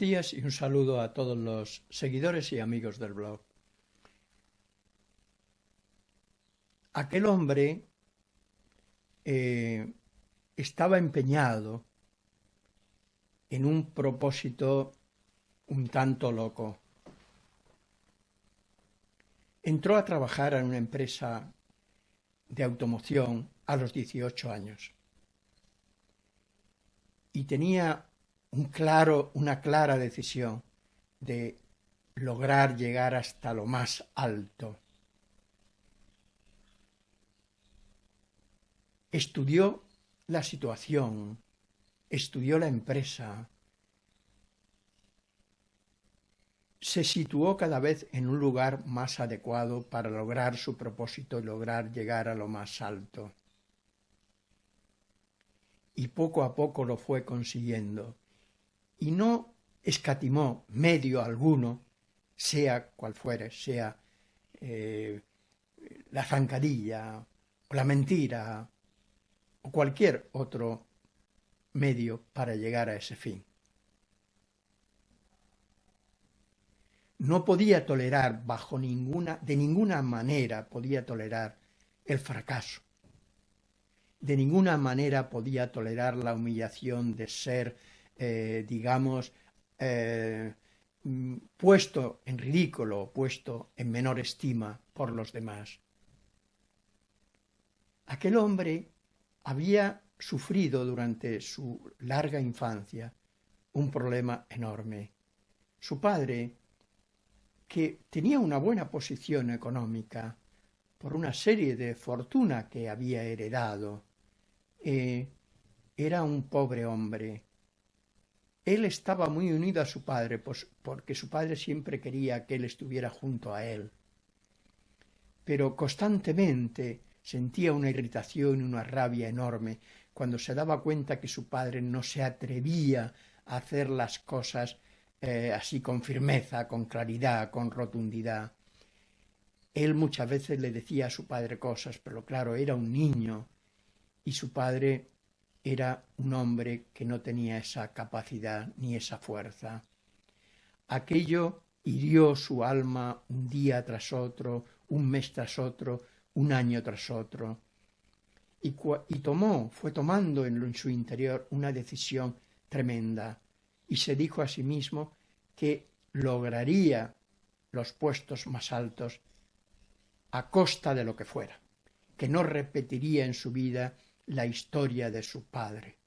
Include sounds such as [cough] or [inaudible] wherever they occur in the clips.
Días y un saludo a todos los seguidores y amigos del blog. Aquel hombre eh, estaba empeñado en un propósito un tanto loco. Entró a trabajar en una empresa de automoción a los 18 años y tenía una clara decisión de lograr llegar hasta lo más alto. Estudió la situación, estudió la empresa, se situó cada vez en un lugar más adecuado para lograr su propósito y lograr llegar a lo más alto. Y poco a poco lo fue consiguiendo. Y no escatimó medio alguno, sea cual fuere, sea eh, la zancadilla, o la mentira, o cualquier otro medio para llegar a ese fin. no podía tolerar bajo ninguna, de ninguna manera podía tolerar el fracaso. De ninguna manera podía tolerar la humillación de ser, eh, digamos, eh, mm, puesto en ridículo, puesto en menor estima por los demás. Aquel hombre había sufrido durante su larga infancia un problema enorme. Su padre que tenía una buena posición económica por una serie de fortuna que había heredado. Eh, era un pobre hombre. Él estaba muy unido a su padre, pues, porque su padre siempre quería que él estuviera junto a él. Pero constantemente sentía una irritación y una rabia enorme cuando se daba cuenta que su padre no se atrevía a hacer las cosas eh, así con firmeza, con claridad, con rotundidad. Él muchas veces le decía a su padre cosas, pero claro, era un niño y su padre era un hombre que no tenía esa capacidad ni esa fuerza. Aquello hirió su alma un día tras otro, un mes tras otro, un año tras otro. Y, tomó, fue tomando en su interior una decisión tremenda y se dijo a sí mismo que lograría los puestos más altos a costa de lo que fuera, que no repetiría en su vida la historia de su padre.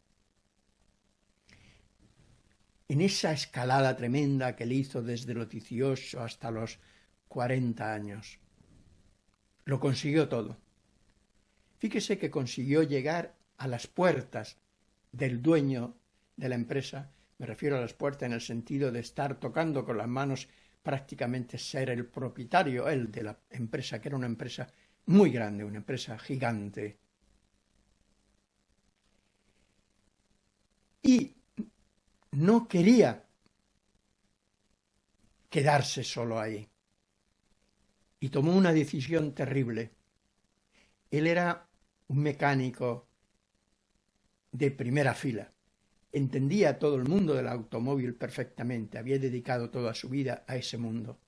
En esa escalada tremenda que le hizo desde los 18 hasta los 40 años, lo consiguió todo. Fíjese que consiguió llegar a las puertas del dueño de la empresa me refiero a las puertas en el sentido de estar tocando con las manos prácticamente ser el propietario, él, de la empresa, que era una empresa muy grande, una empresa gigante. Y no quería quedarse solo ahí. Y tomó una decisión terrible. Él era un mecánico de primera fila entendía todo el mundo del automóvil perfectamente, había dedicado toda su vida a ese mundo.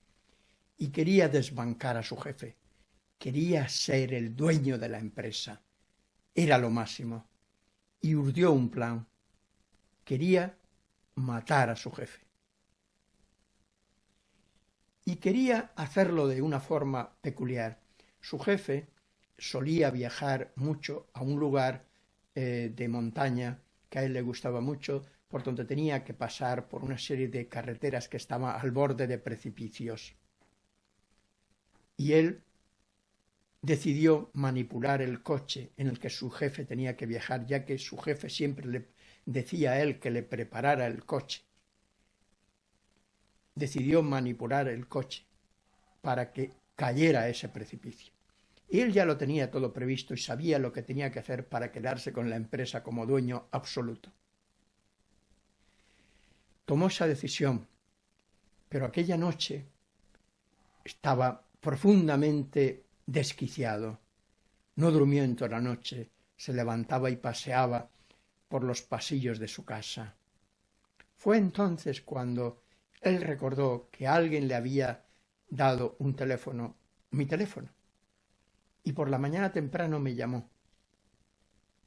Y quería desbancar a su jefe, quería ser el dueño de la empresa. Era lo máximo. Y urdió un plan. Quería matar a su jefe. Y quería hacerlo de una forma peculiar. Su jefe solía viajar mucho a un lugar eh, de montaña que a él le gustaba mucho, por donde tenía que pasar por una serie de carreteras que estaban al borde de precipicios. Y él decidió manipular el coche en el que su jefe tenía que viajar, ya que su jefe siempre le decía él que le preparara el coche. Decidió manipular el coche para que cayera ese precipicio. Él ya lo tenía todo previsto y sabía lo que tenía que hacer para quedarse con la empresa como dueño absoluto. Tomó esa decisión, pero aquella noche estaba profundamente desquiciado. No durmió en toda la noche, se levantaba y paseaba por los pasillos de su casa. Fue entonces cuando él recordó que alguien le había dado un teléfono, mi teléfono, y por la mañana temprano me llamó.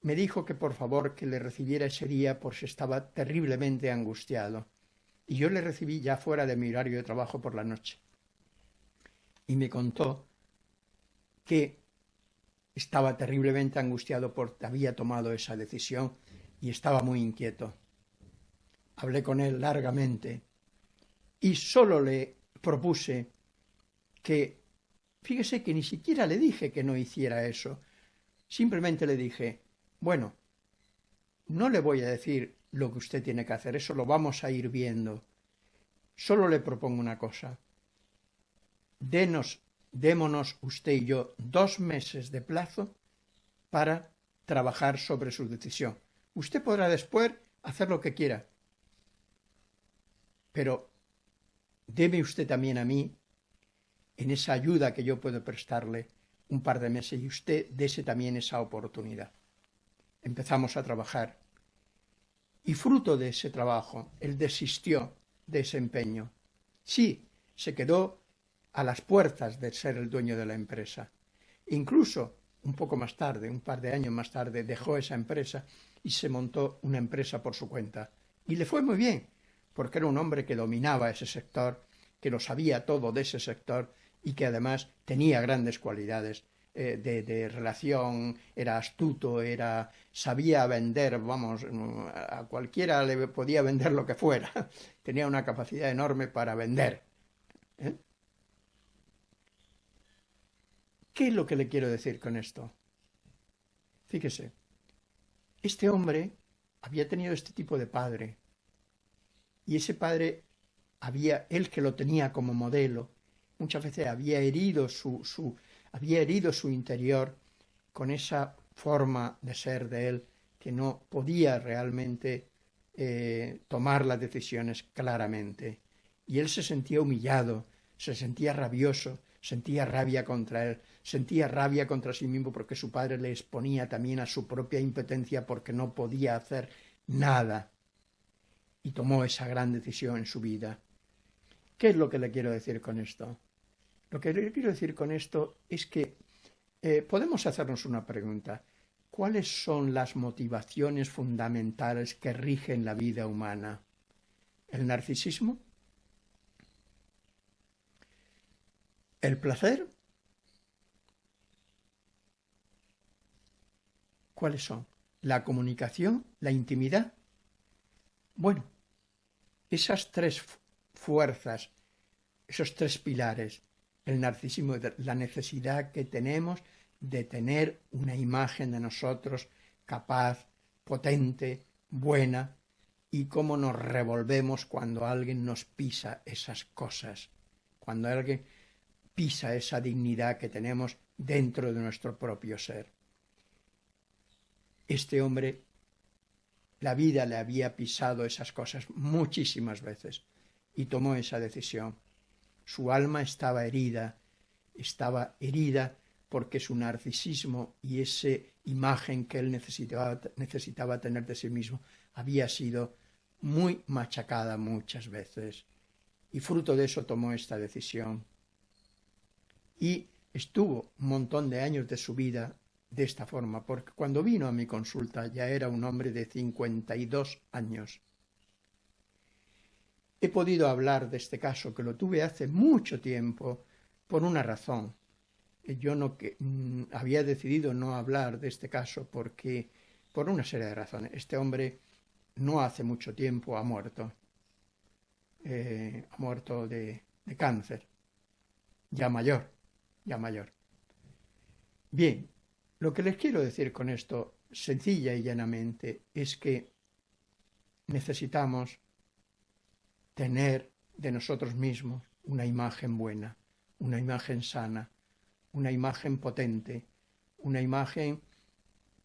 Me dijo que por favor que le recibiera ese día por si estaba terriblemente angustiado, y yo le recibí ya fuera de mi horario de trabajo por la noche. Y me contó que estaba terriblemente angustiado porque había tomado esa decisión y estaba muy inquieto. Hablé con él largamente y solo le propuse que, fíjese que ni siquiera le dije que no hiciera eso, simplemente le dije, bueno, no le voy a decir lo que usted tiene que hacer, eso lo vamos a ir viendo. Solo le propongo una cosa. Denos, démonos usted y yo dos meses de plazo para trabajar sobre su decisión. Usted podrá después hacer lo que quiera, pero deme usted también a mí, en esa ayuda que yo puedo prestarle, un par de meses y usted dese también esa oportunidad. Empezamos a trabajar y fruto de ese trabajo, él desistió de ese empeño. Sí, se quedó a las puertas de ser el dueño de la empresa. Incluso un poco más tarde, un par de años más tarde, dejó esa empresa y se montó una empresa por su cuenta. Y le fue muy bien, porque era un hombre que dominaba ese sector, que lo sabía todo de ese sector y que además tenía grandes cualidades eh, de, relación, era astuto, era sabía vender, vamos, a cualquiera le podía vender lo que fuera, [laughs] tenía una capacidad enorme para vender. ¿eh? ¿Qué es lo que le quiero decir con esto? Fíjese, este hombre había tenido este tipo de padre, y ese padre había, él que lo tenía como modelo, muchas veces había herido su, su, había herido su interior con esa forma de ser de él que no podía realmente eh, tomar las decisiones claramente. Y él se sentía humillado, se sentía rabioso, sentía rabia contra él, sentía rabia contra sí mismo porque su padre le exponía también a su propia impotencia porque no podía hacer nada. Y tomó esa gran decisión en su vida. ¿Qué es lo que le quiero decir con esto? Lo que quiero decir con esto es que eh, podemos hacernos una pregunta. ¿Cuáles son las motivaciones fundamentales que rigen la vida humana? ¿El narcisismo? ¿El placer? ¿Cuáles son? ¿La comunicación? ¿La intimidad? Bueno, esas tres fuerzas, esos tres pilares, el narcisismo, la necesidad que tenemos de tener una imagen de nosotros capaz, potente, buena, y cómo nos revolvemos cuando alguien nos pisa esas cosas, cuando alguien pisa esa dignidad que tenemos dentro de nuestro propio ser. Este hombre, la vida le había pisado esas cosas muchísimas veces y tomó esa decisión su alma estaba herida, estaba herida porque su narcisismo y esa imagen que él necesitaba, necesitaba tener de sí mismo había sido muy machacada muchas veces. Y fruto de eso tomó esta decisión. Y estuvo un montón de años de su vida de esta forma, porque cuando vino a mi consulta ya era un hombre de 52 años. He podido hablar de este caso, que lo tuve hace mucho tiempo, por una razón. Yo no que, mm, había decidido no hablar de este caso porque, por una serie de razones. Este hombre no hace mucho tiempo ha muerto. Eh, ha muerto de cáncer. Ya mayor, ya mayor. Bien, lo que les quiero decir con esto, sencilla y llanamente, es que necesitamos tener de nosotros mismos una imagen buena, una imagen sana, una imagen potente, una imagen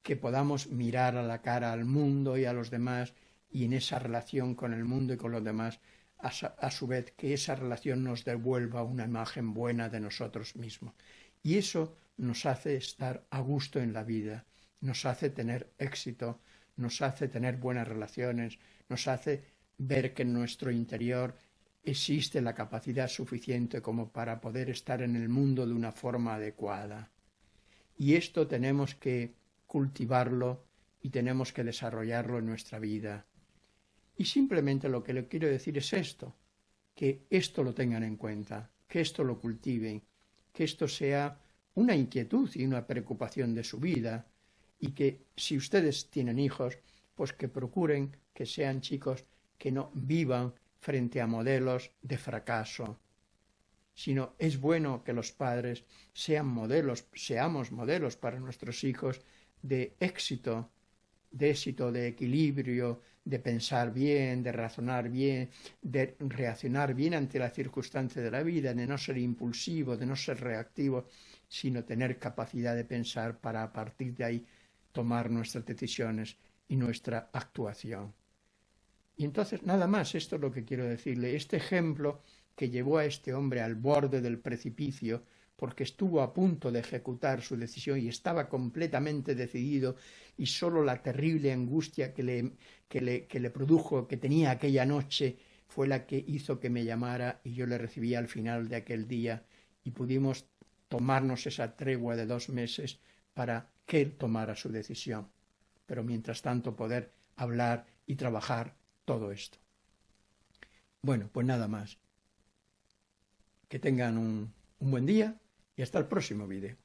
que podamos mirar a la cara al mundo y a los demás y en esa relación con el mundo y con los demás, a, su vez que esa relación nos devuelva una imagen buena de nosotros mismos. Y eso nos hace estar a gusto en la vida, nos hace tener éxito, nos hace tener buenas relaciones, nos hace ver que en nuestro interior existe la capacidad suficiente como para poder estar en el mundo de una forma adecuada. Y esto tenemos que cultivarlo y tenemos que desarrollarlo en nuestra vida. Y simplemente lo que le quiero decir es esto, que esto lo tengan en cuenta, que esto lo cultiven, que esto sea una inquietud y una preocupación de su vida, y que si ustedes tienen hijos, pues que procuren que sean chicos que no vivan frente a modelos de fracaso, sino es bueno que los padres sean modelos, seamos modelos para nuestros hijos de éxito, de éxito, de equilibrio, de pensar bien, de razonar bien, de reaccionar bien ante la circunstancia de la vida, de no ser impulsivo, de no ser reactivo, sino tener capacidad de pensar para a partir de ahí tomar nuestras decisiones y nuestra actuación. Y entonces, nada más, esto es lo que quiero decirle. Este ejemplo que llevó a este hombre al borde del precipicio, porque estuvo a punto de ejecutar su decisión y estaba completamente decidido, y sólo la terrible angustia que le, que le, que le produjo, que tenía aquella noche, fue la que hizo que me llamara y yo le recibí al final de aquel día y pudimos tomarnos esa tregua de dos meses para que él tomara su decisión. Pero mientras tanto poder hablar y trabajar todo esto. Bueno, pues nada más. Que tengan un, un buen día y hasta el próximo vídeo.